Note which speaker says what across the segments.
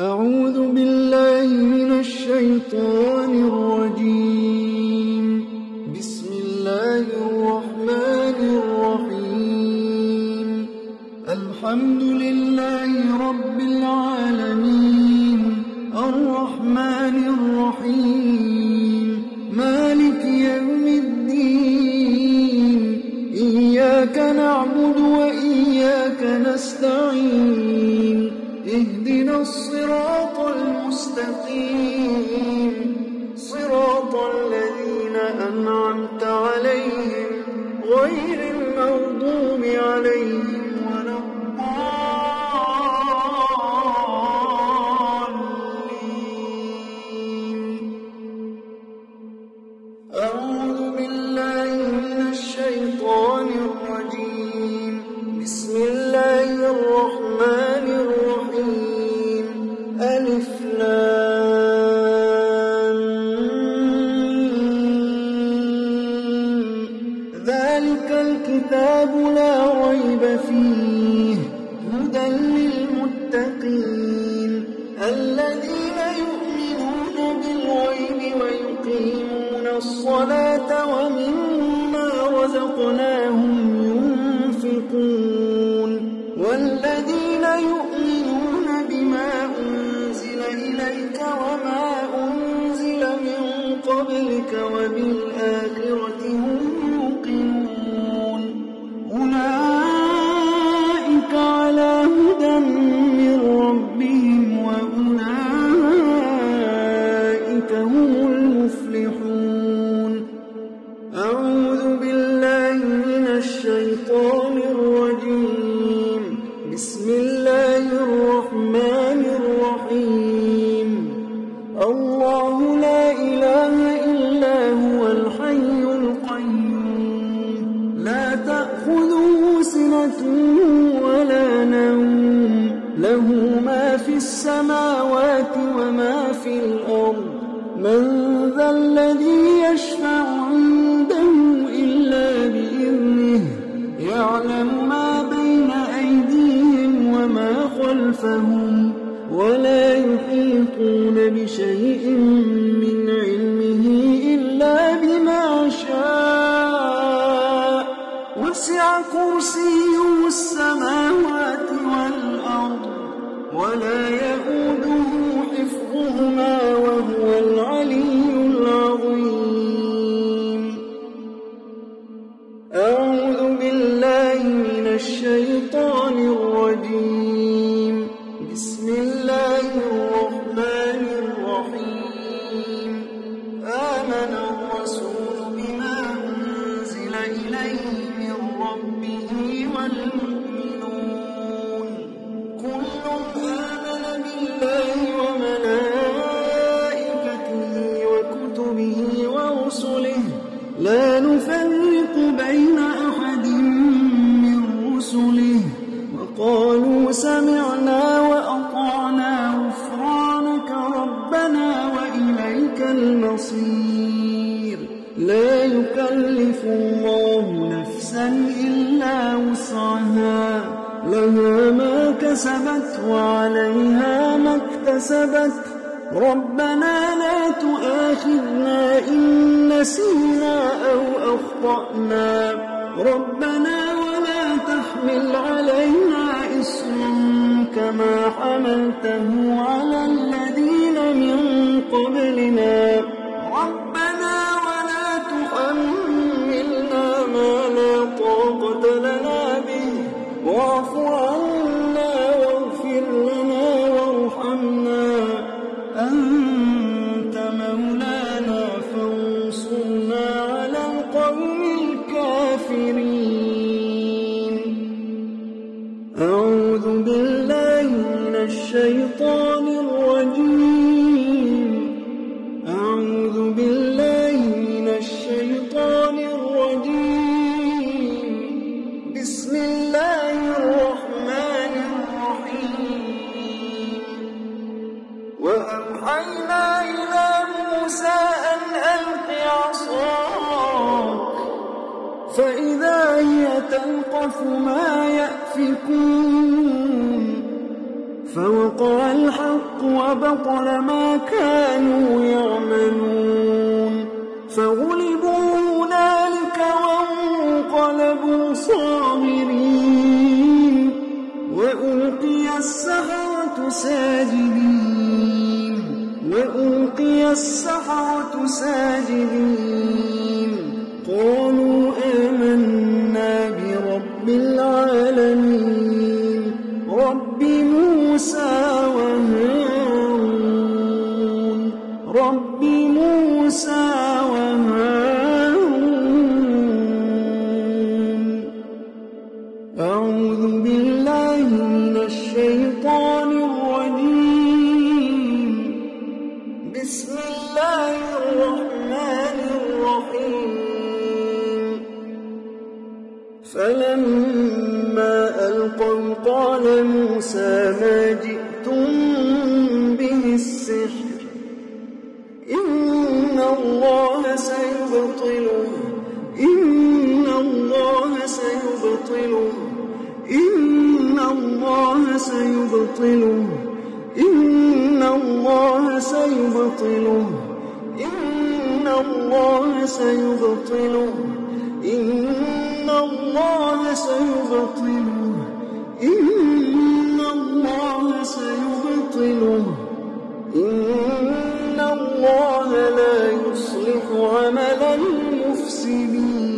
Speaker 1: أعوذ بالله من الشيطان الرجيم. في بالله من الشيطان والمفسدين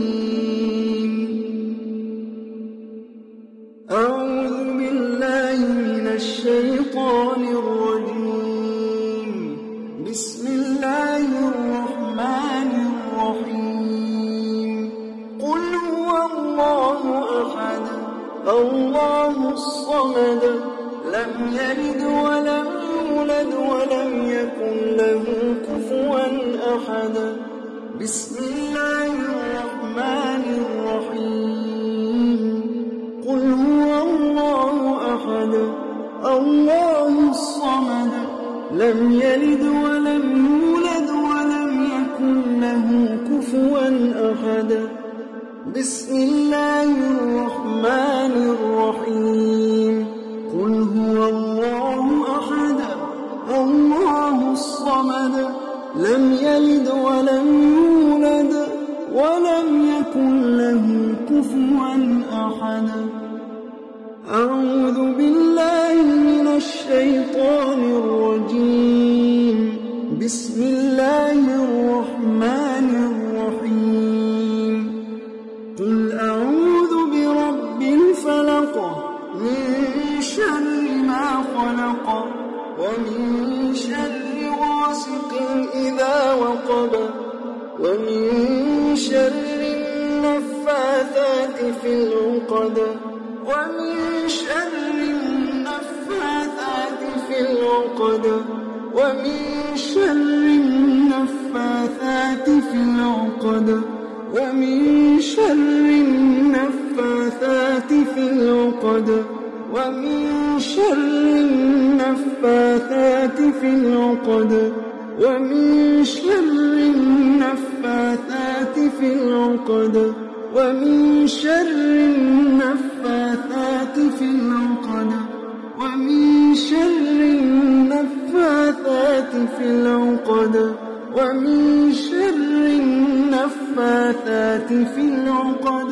Speaker 1: في العقد ومن شر النفاثات في العقد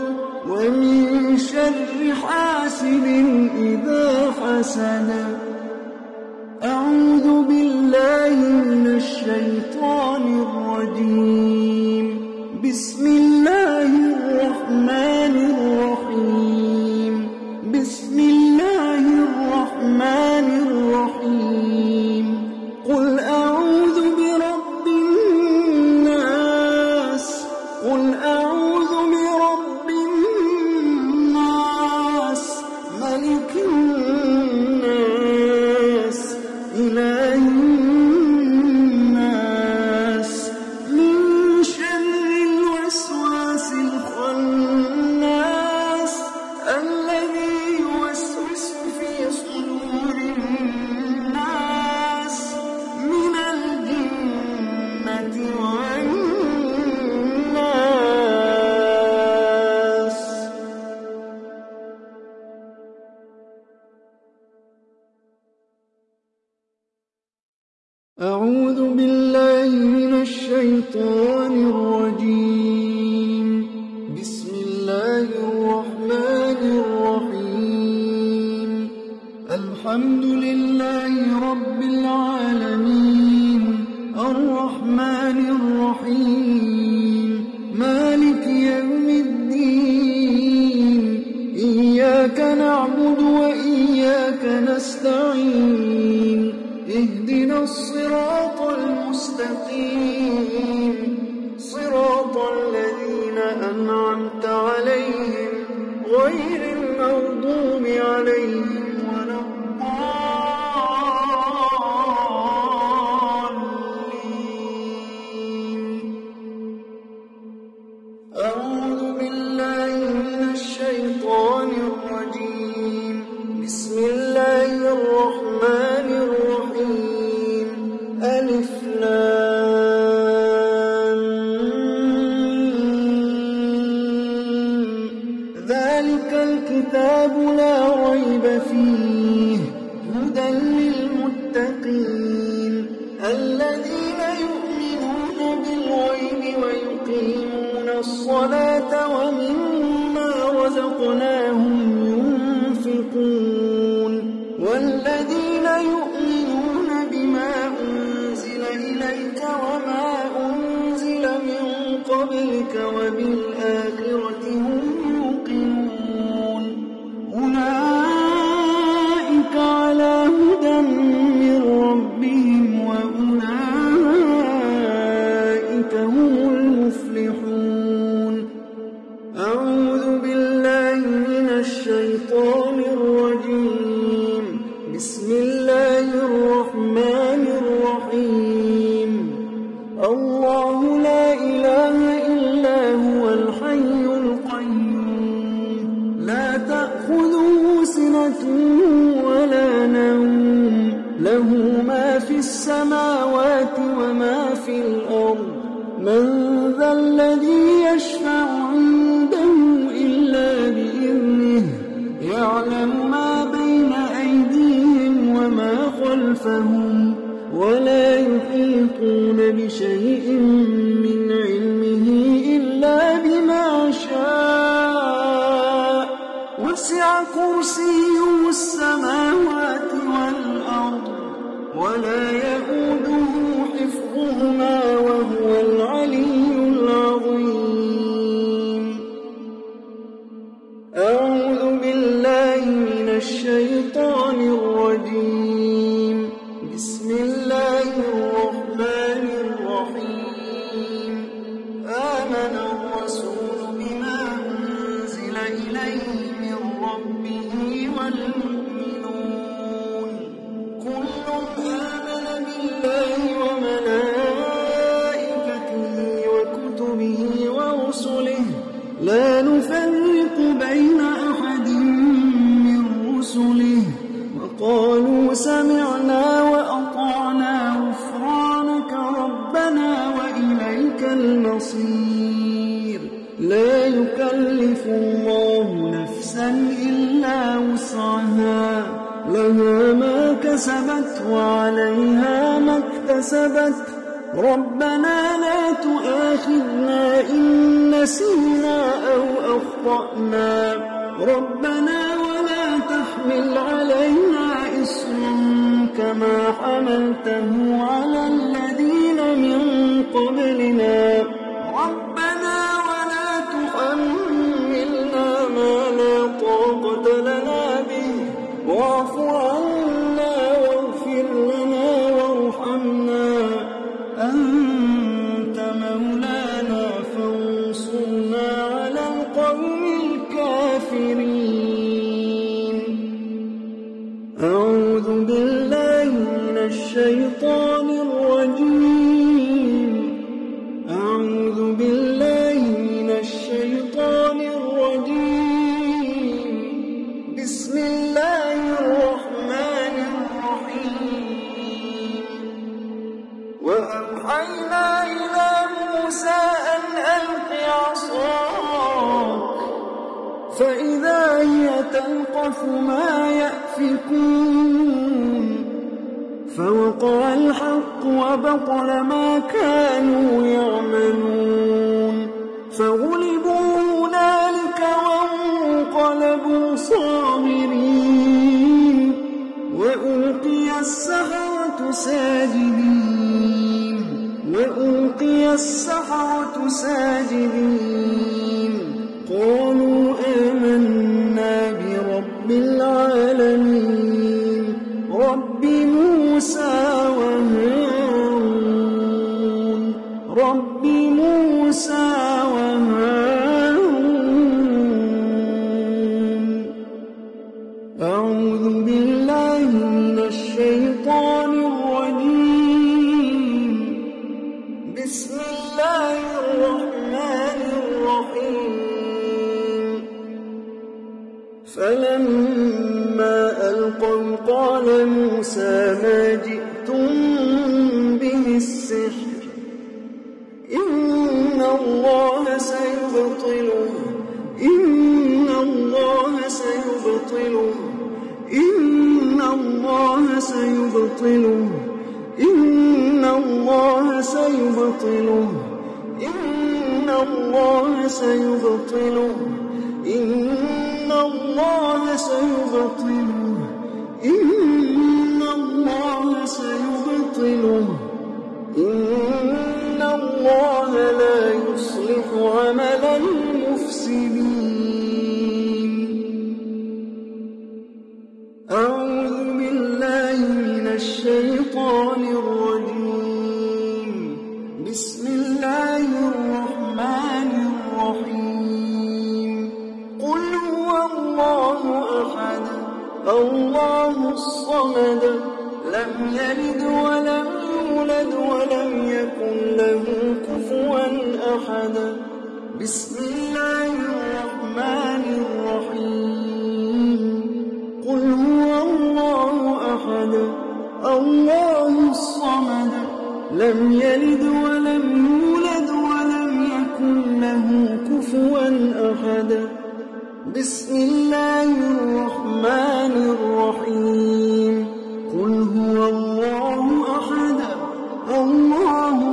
Speaker 1: ومن شر حاسد إذا حسد. أعوذ بالله من الشيطان الرجيم. بسم الله والمؤمنون ربنا ساجدين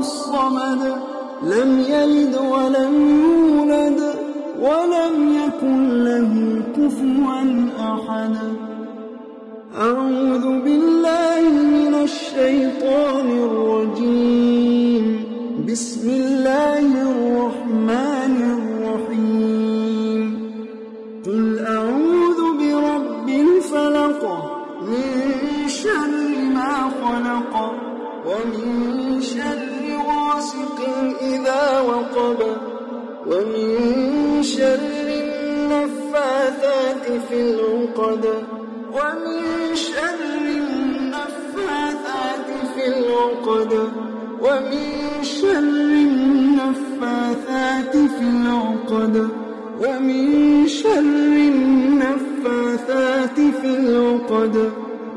Speaker 1: الصمد لم يلد ولم يولد ولم يكن له كفوا أحد. أعوذ بالله من الشيطان الرجيم. بسم الله العقد ومن شر النفاثات في العقد ومن شر النفاثات في العقد ومن شر النفاثات في العقد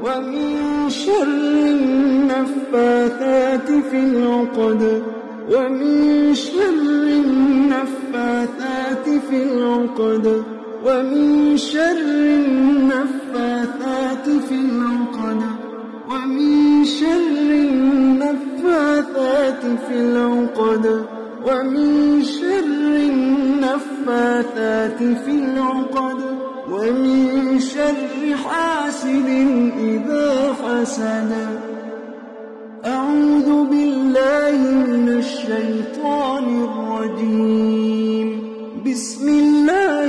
Speaker 1: ومن شر النفاثات في العقد ومن شر النفاثات في العقد ومن شر النفاثات في العقد ومن شر النفاثات في العقد ومن شر النفاثات في العقد ومن شر حاسد إذا حسد. أعوذ بالله من الشيطان الرجيم. بسم الله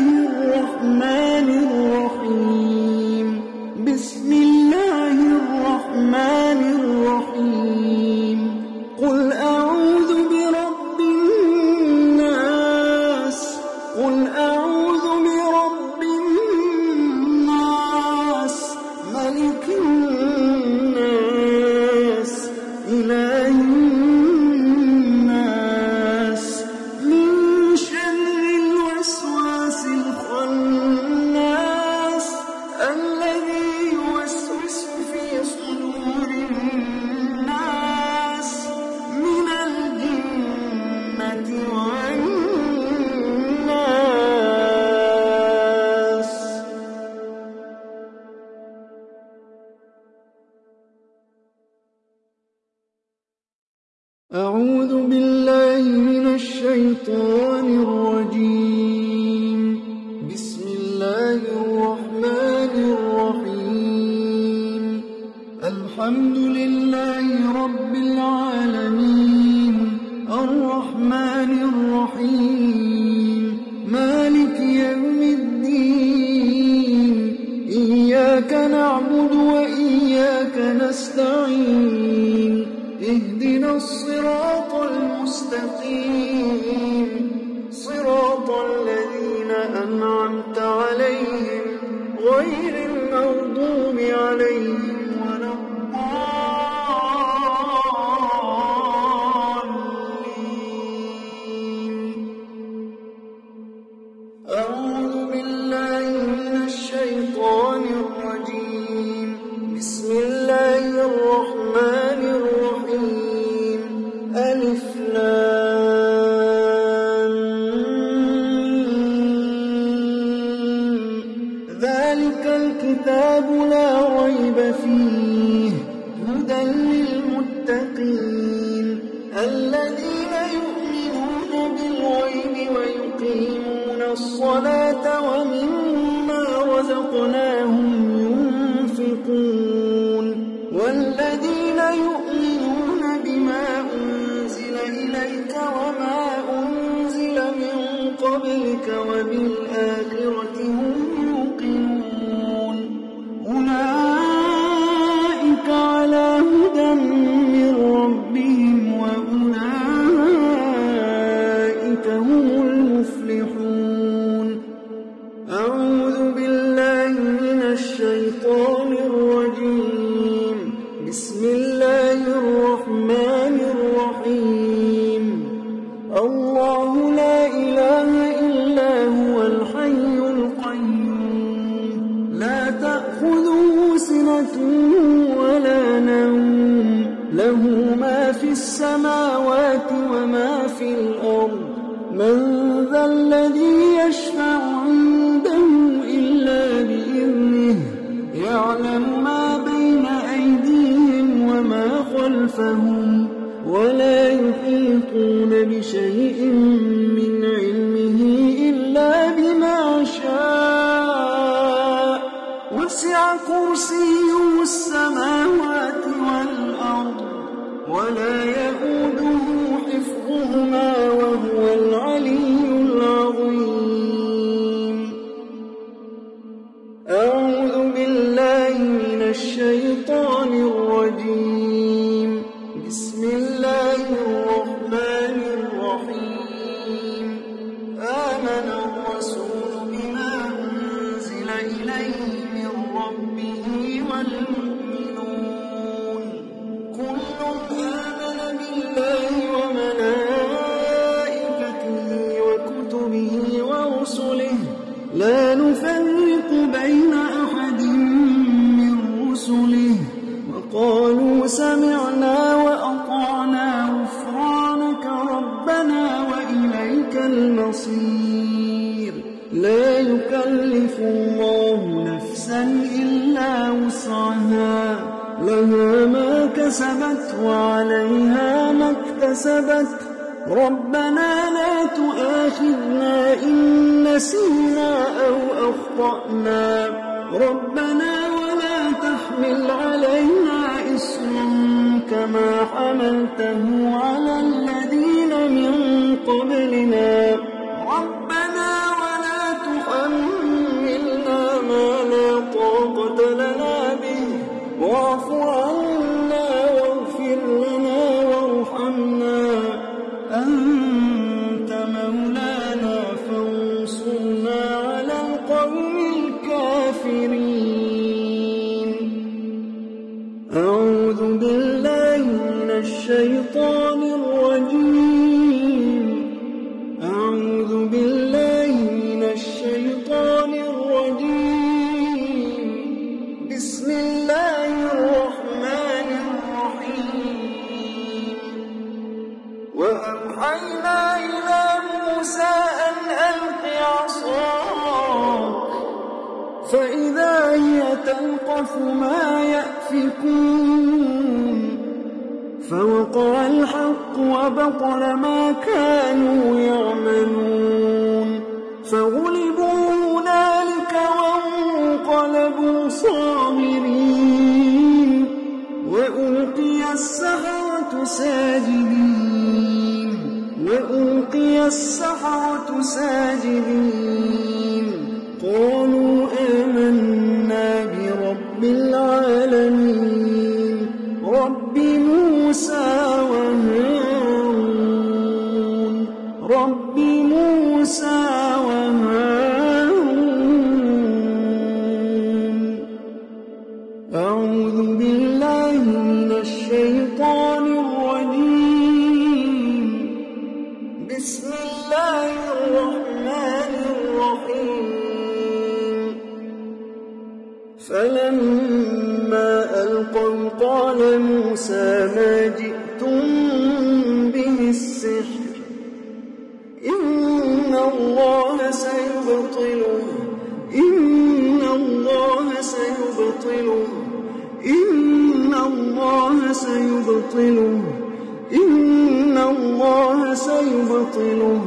Speaker 1: سيبطله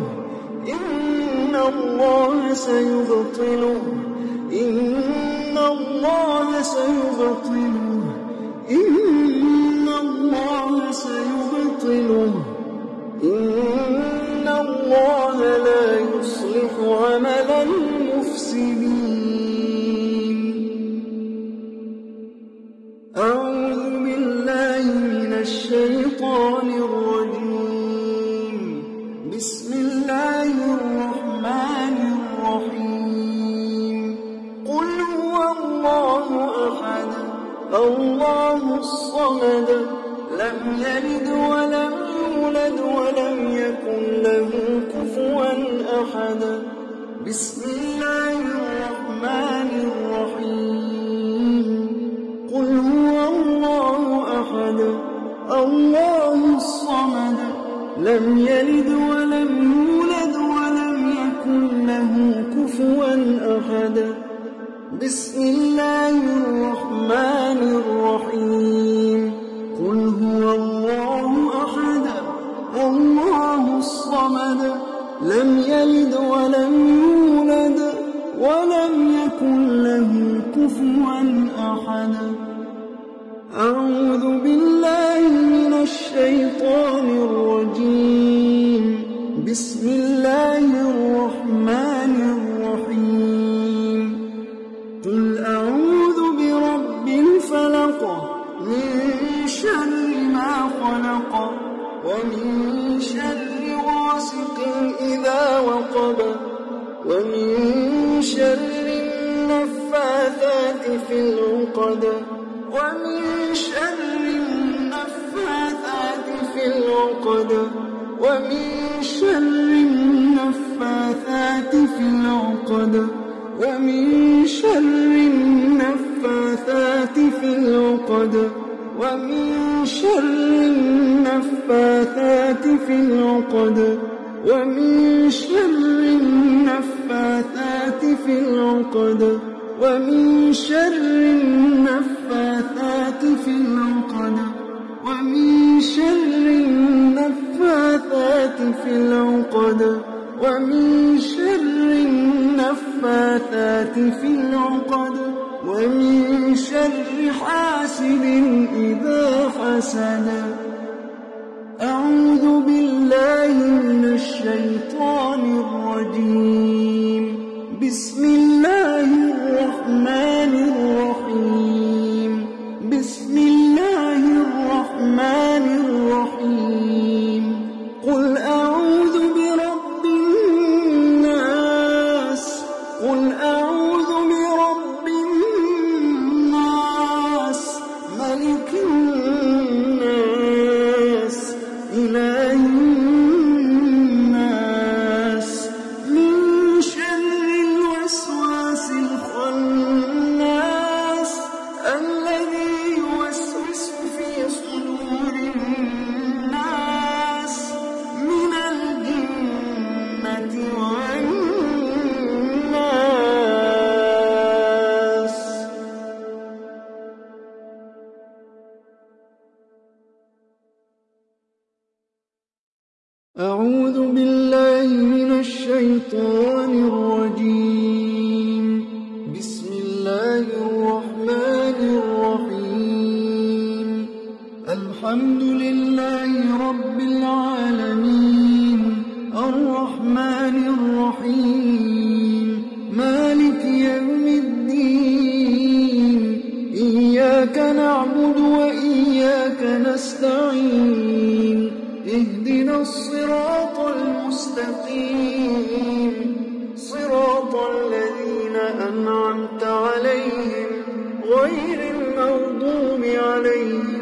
Speaker 1: إن الله سيبطله إن الله سيبطله إن الله سيبطله إن الله لا يصلح عمل المفسدين. الصمد لم يلد ولم يولد ولم يكن له كفوا أحد. بسم الله الرحمن الرحيم. قل هو الله أحد الله الصمد. لم يلد ولم يولد ولم يكن له كفوا أحد. بسم الله الرحمن الرحيم. الصمد لم يلد ولم يولد ولم يكن له كفوا أحد. أعوذ بالله من الشيطان الرجيم. بسم الله الرحمن وقب ومن شر النفاثات في العقد ومن شر النفاثات في العقد ومن شر النفاثات في العقد ومن شر النفاثات في العقد ومن شر النفاثات في العقد ومن شر النفاثات في العقد ومن شر النفاثات في العقد ومن شر النفاثات في العقد ومن شر النفاثات في العقد ومن شر حاسد إذا حسد. أعوذ بالله من الشيطان الرجيم. بسم الله غير المغضوب عليهم.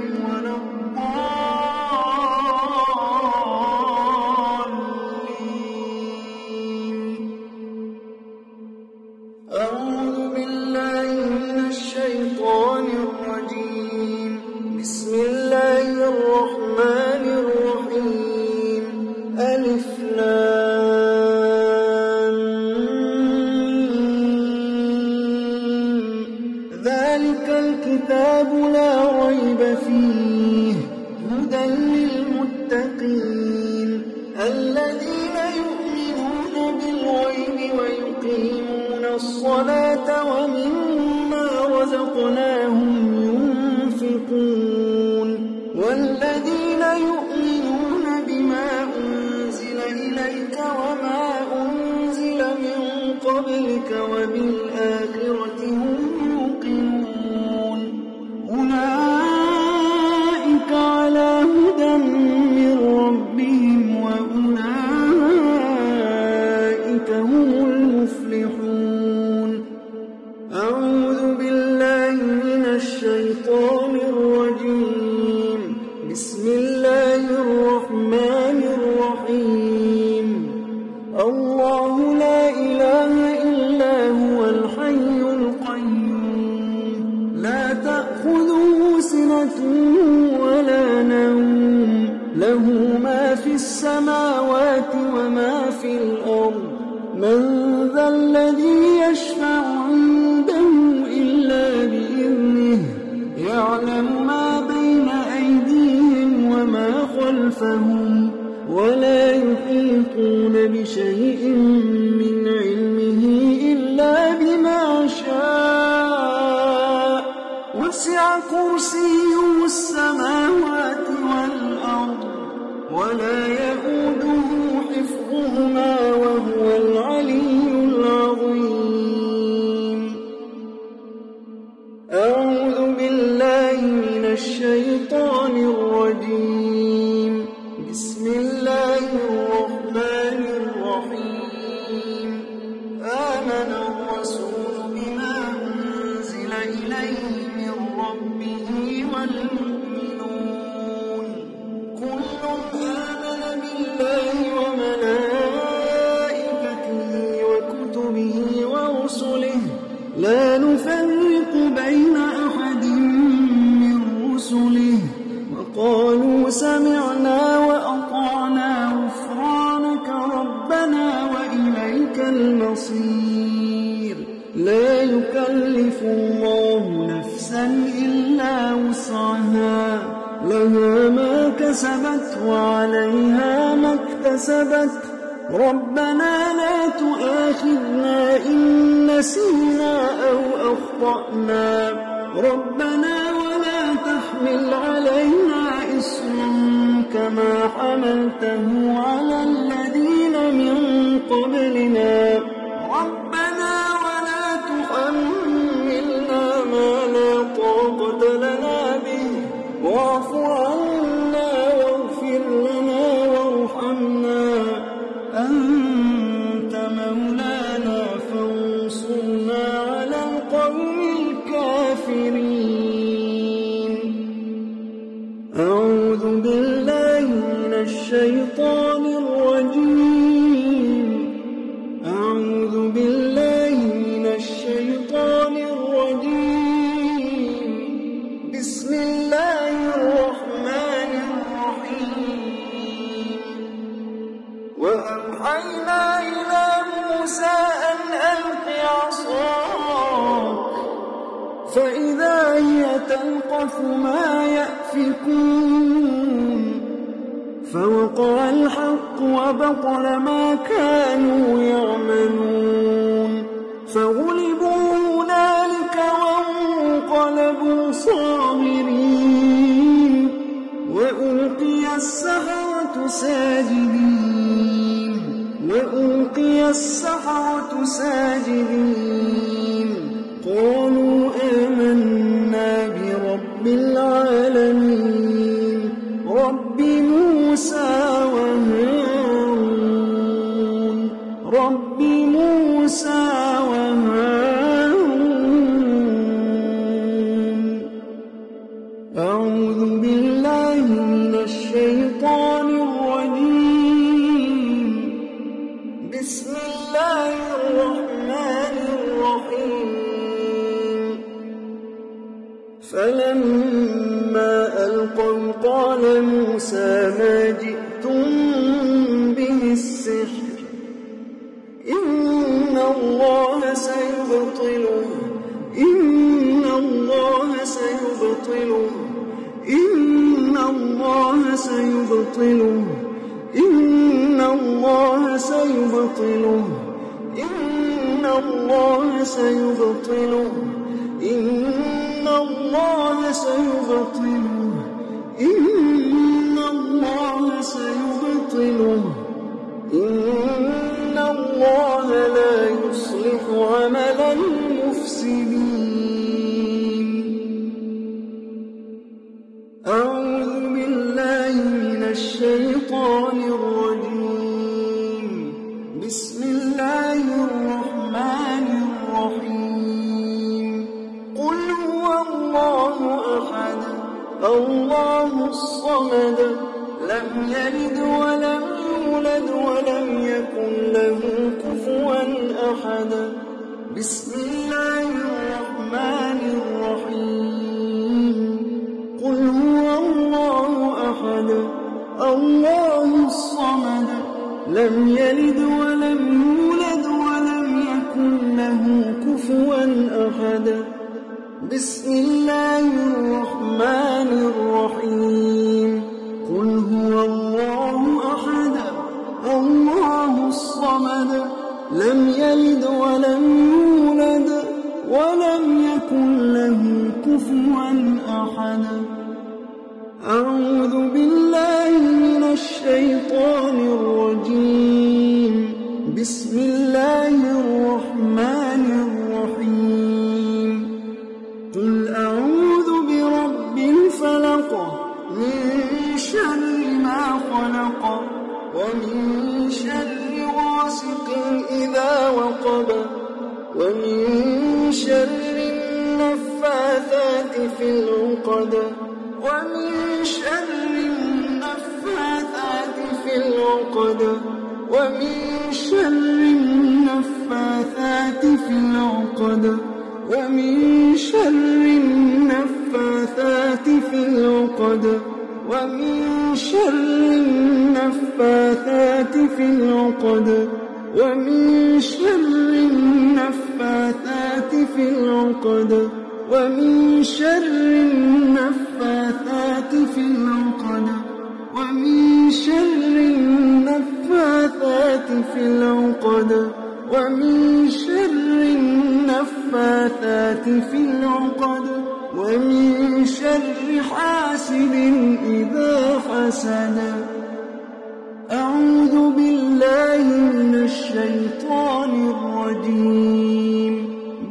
Speaker 1: وبطل ما كانوا يعملون. فغلبوا هنالك وانقلبوا صاغرين. وألقي السحرة ساجدين. وألقي السحرة ساجدين. قالوا سيبطله إن الله سيبطله إن الله سيبطله إن الله سيبطله إن الله سيبطله إن الله لا يصلح عمل المفسدين. أحد. بسم الله الرحمن الرحيم. قل هو الله أحد. الله الصمد. لم يلد ولم يولد ولم يكن له كفوا أحد. بسم الله الرحمن الرحيم. Субхана. العقد ومن شر النفاثات في العقد ومن شر النفاثات في العقد ومن شر النفاثات في العقد ومن شر النفاثات في العقد ومن شر النفاثات في العقد ومن شر النفاثات في العقد ومن شر النفاثات في العقد ومن شر النفاثات في العقد ومن شر حاسد إذا حسد. أعوذ بالله من الشيطان الرجيم.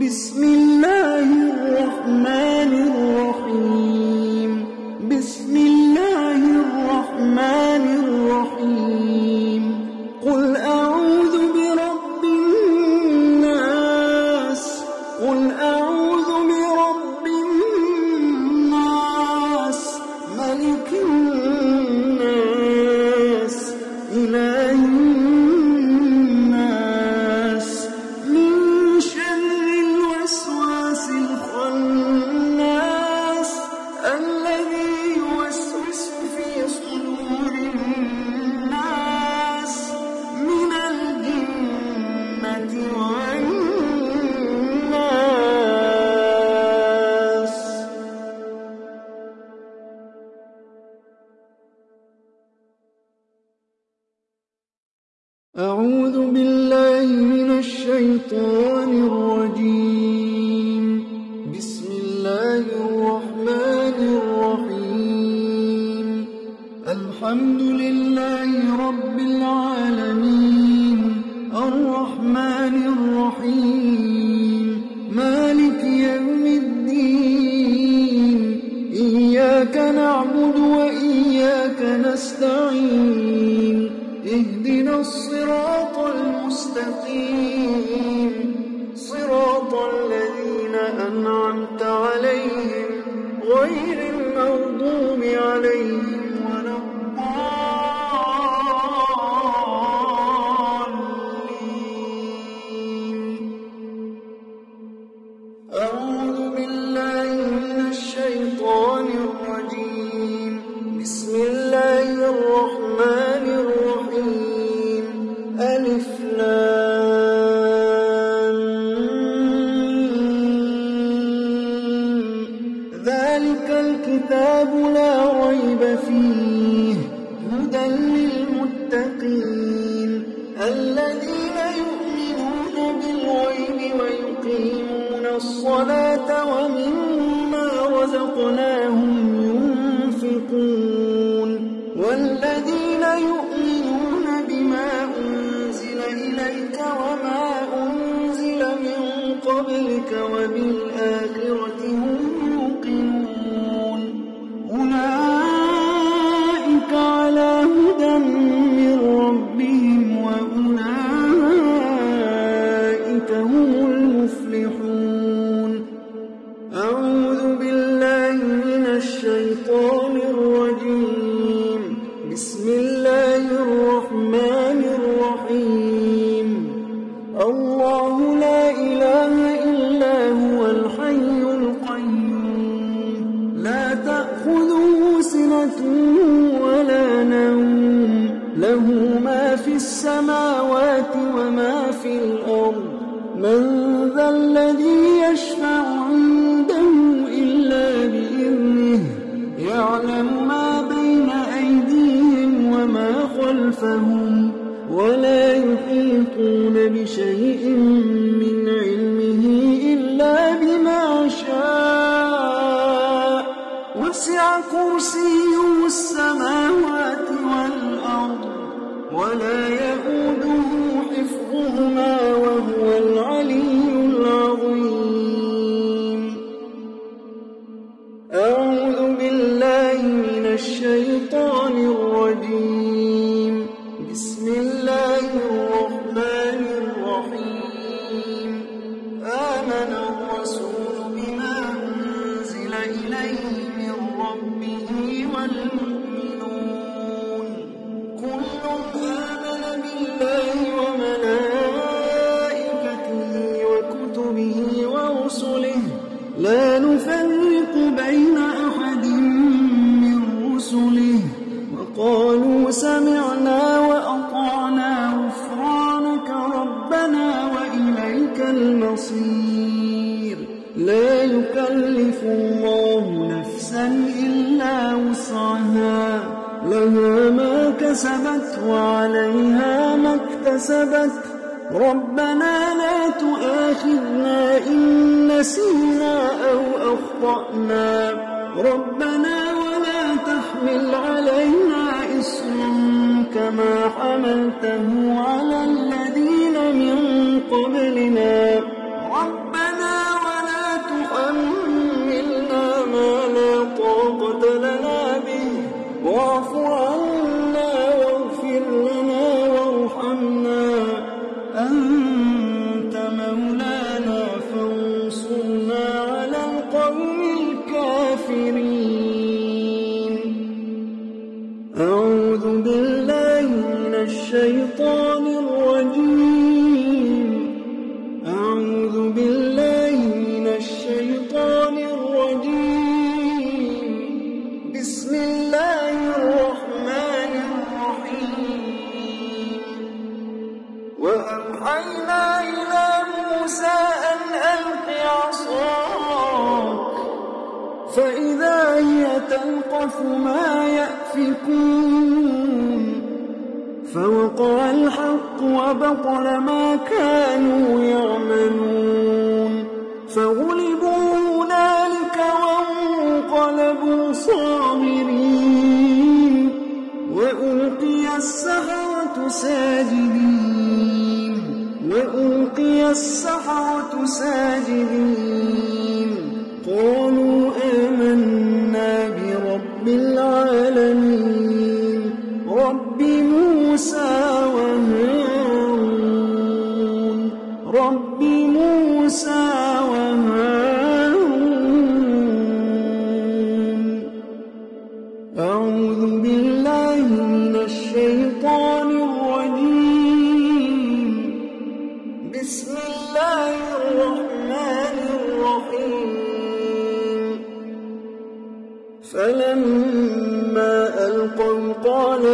Speaker 1: بسم الله قبلك وبالآخرة هم كسبت ربنا لا تؤاخذنا إن نسينا أو أخطأنا ربنا ولا تحمل علينا إسرا كما حملته على الذين من قبلنا وبطل ما كانوا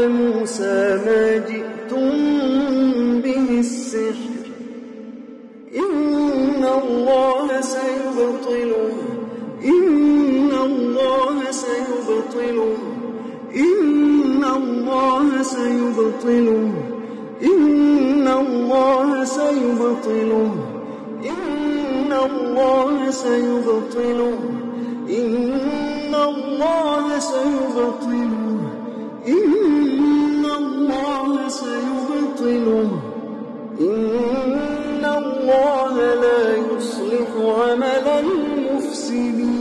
Speaker 1: موسى ما جئتم به السحر. إن الله سيبطله. إن الله سيبطله. إن الله سيبطله. إن الله سيبطله. إن الله سيبطله. إن الله سيبطله. إن الله سيبطله. إن الله لا يصلح عمل المفسدين.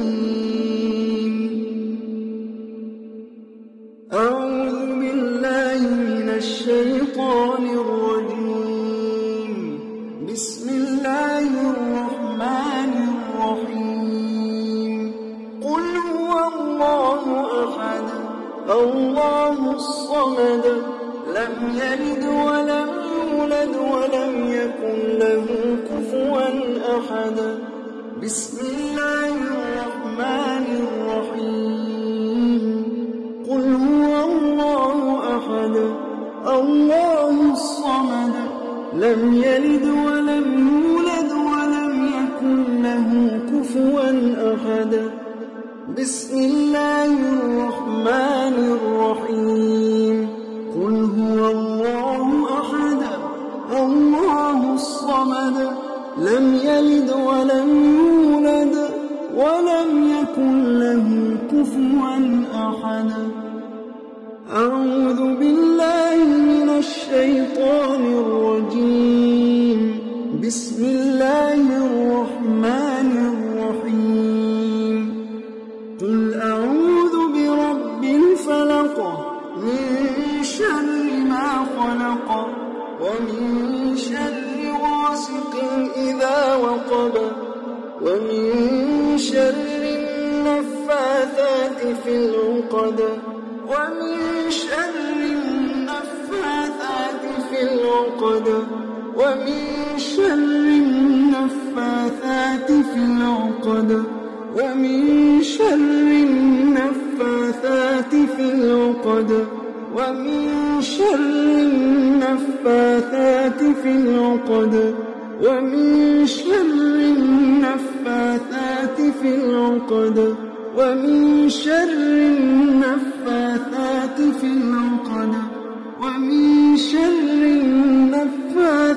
Speaker 1: أعوذ بالله من الشيطان الرجيم. بسم الله الرحمن الرحيم. قل هو الله أحد. الله الصمد. لم يلد ولم يولد ولم يكن له كفوا أحد. بسم الله الرحمن الرحيم. قل هو الله أحد الله الصمد. لم يلد ولم يولد ولم يكن له كفوا أحد. بسم الله الرحمن الرحيم. الصمد لم يلد ولم يولد ولم يكن له كفوا أحد. أعوذ بالله من الشيطان الرجيم. بسم الله ومن شر النفاثات في العقد ومن شر النفاثات في العقد ومن شر النفاثات في العقد ومن شر النفاثات في العقد ومن شر النفاثات في العقد ومن شر النفاثات في العقد ومن شر النفاثات في العقد ومن شر النفاثات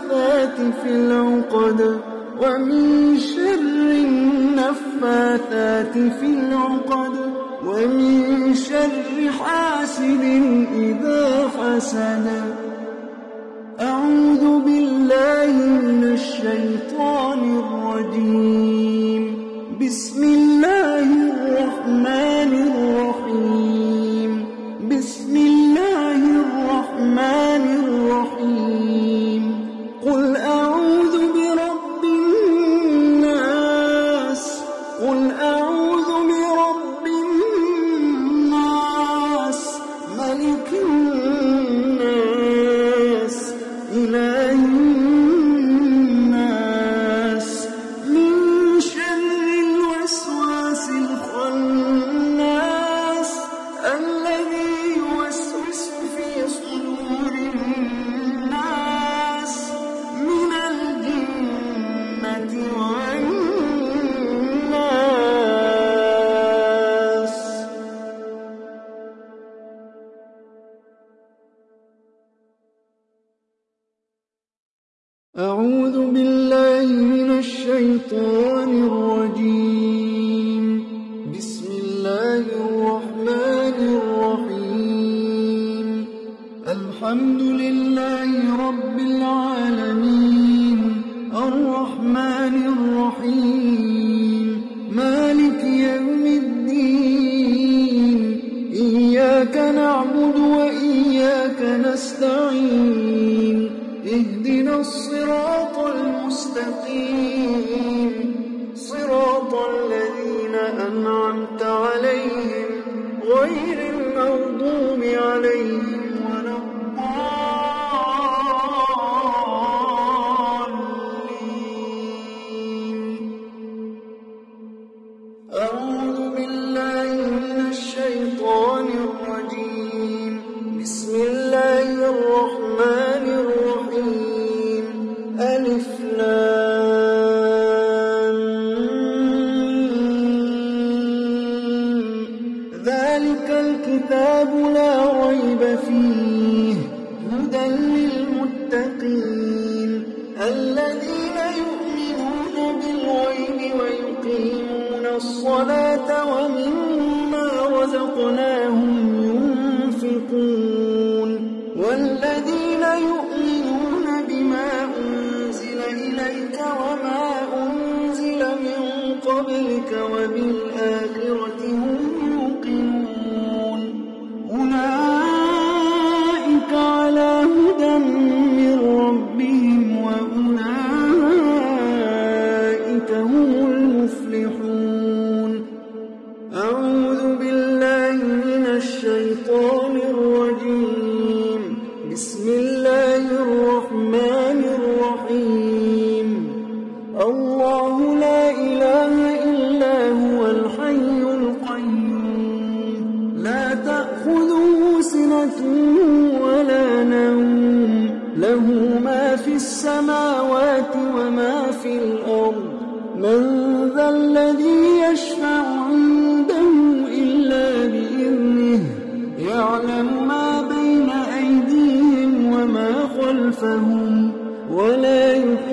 Speaker 1: في العقد ومن شر النفاثات في العقد ومن شر حاسد إذا حسد أعوذ بالله من الشيطان الرجيم. بسم الله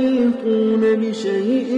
Speaker 1: يحيطون بشيء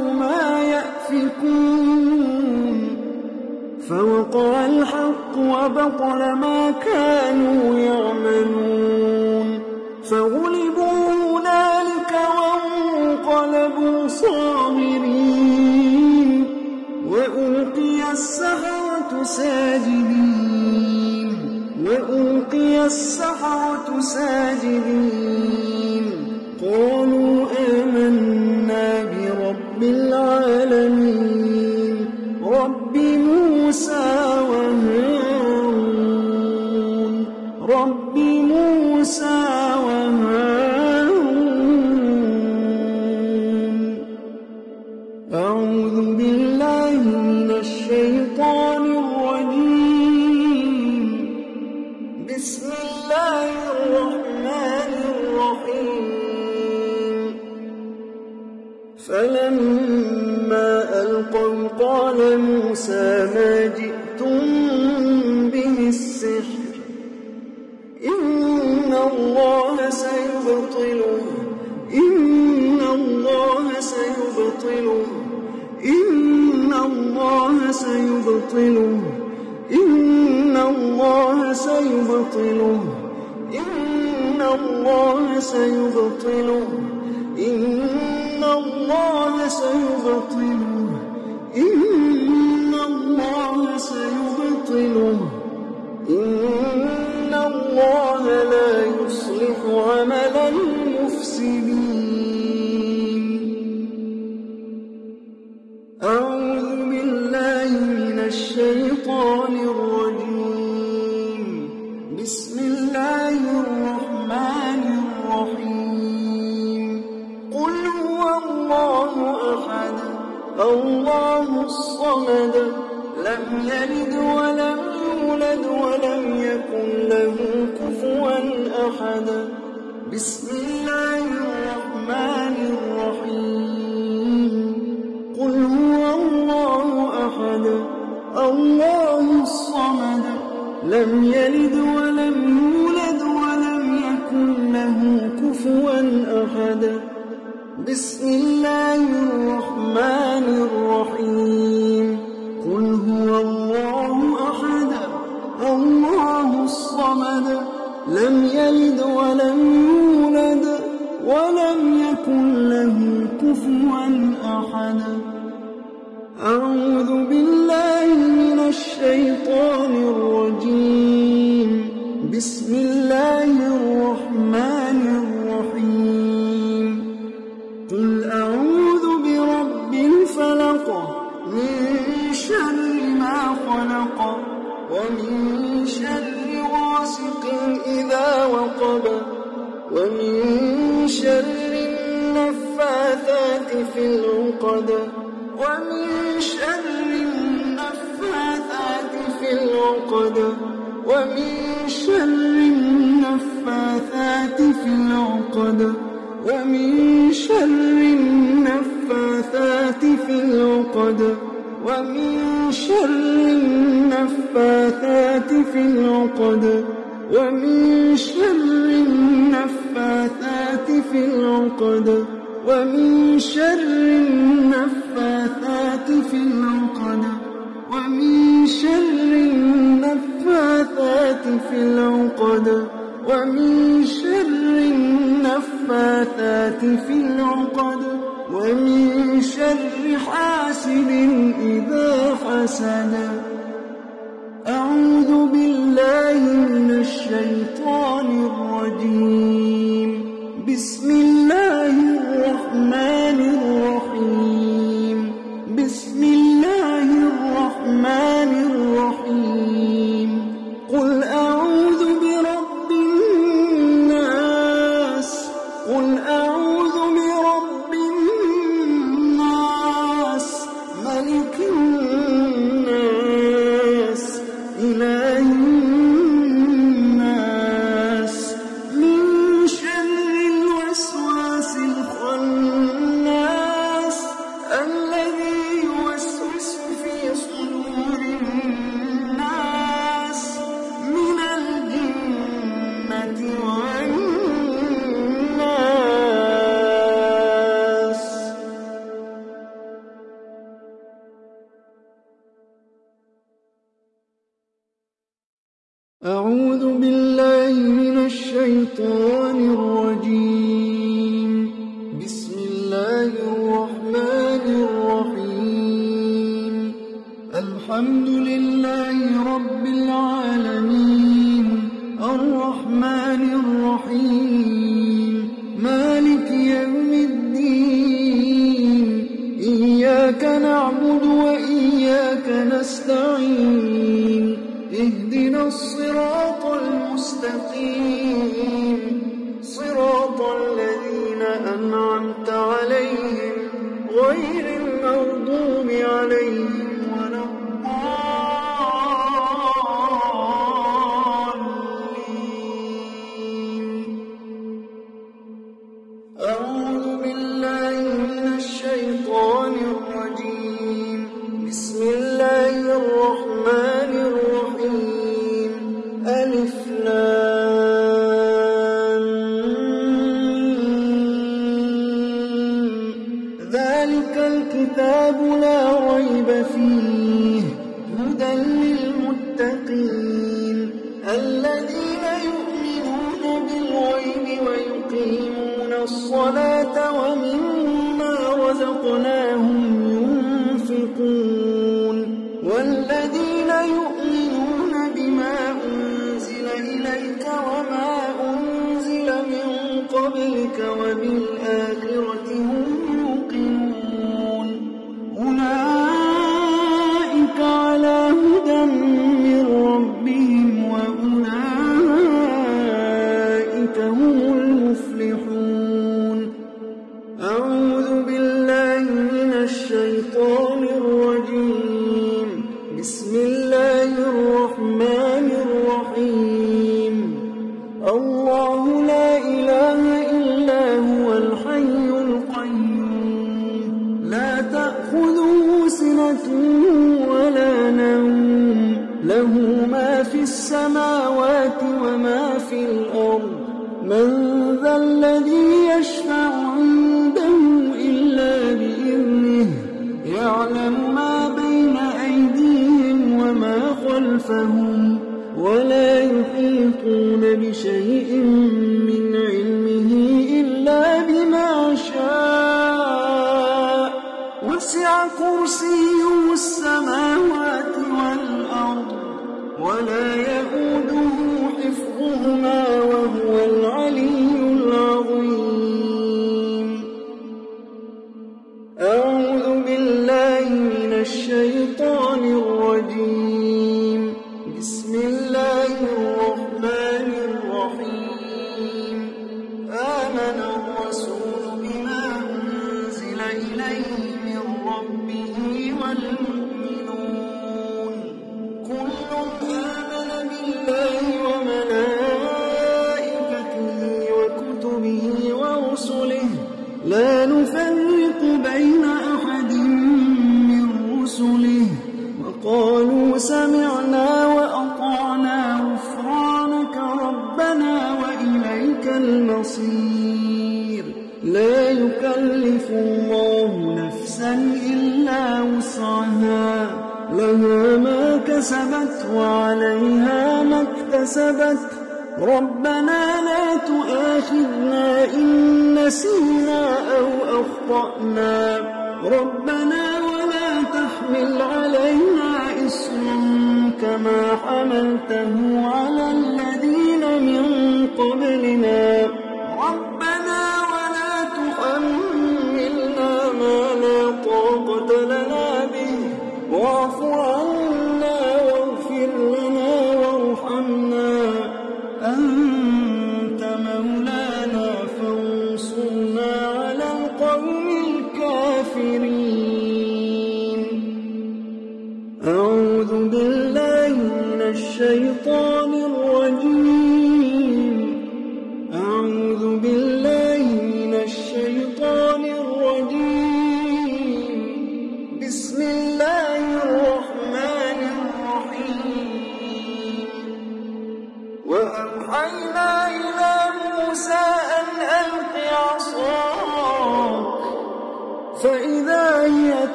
Speaker 1: ما يأفكون. فوقع الحق وبطل ما كانوا يعملون. فغلبوا هنالك وانقلبوا صاغرين. وألقي السحرة ساجدين. وألقي السحرة ساجدين. الله الصمد لم يلد ولم يولد ولم يكن له كفوا أحد. بسم الله الرحمن الرحيم. قل هو الله أحد. الله الصمد لم يلد ولم يولد ولم يكن له كفوا أحد. بسم الله الرحمن الرحيم. قل هو الله أحد الله الصمد لم يلد ولم يولد ولم يكن له كفوا أحد. العقد ومن شر النفاثات في العقد ومن شر النفاثات في العقد ومن شر النفاثات في العقد ومن شر النفاثات في العقد ومن شر النفاثات في العقد ومن شر النفاثات في العقد ومن شر النفاثات في العقد ومن شر النفاثات في العقد ومن شر حاسد إذا حسد. أعوذ بالله من الشيطان الرجيم. الذين يؤمنون بالغيب ويقيمون الصلاة ومما رزقناهم ينفقون والذين يؤمنون بما أنزل إليك وما أنزل من قبلك وبالآخرة هم قالوا سمعنا وأطعنا غفرانك ربنا وإليك المصير. لا يكلف الله نفسا إلا وسعها. لها ما كسبت وعليها ما اكتسبت. ربنا لا تؤاخذنا إن نسينا أو أخطأنا. ربنا ما حملته على الذين من قبلنا.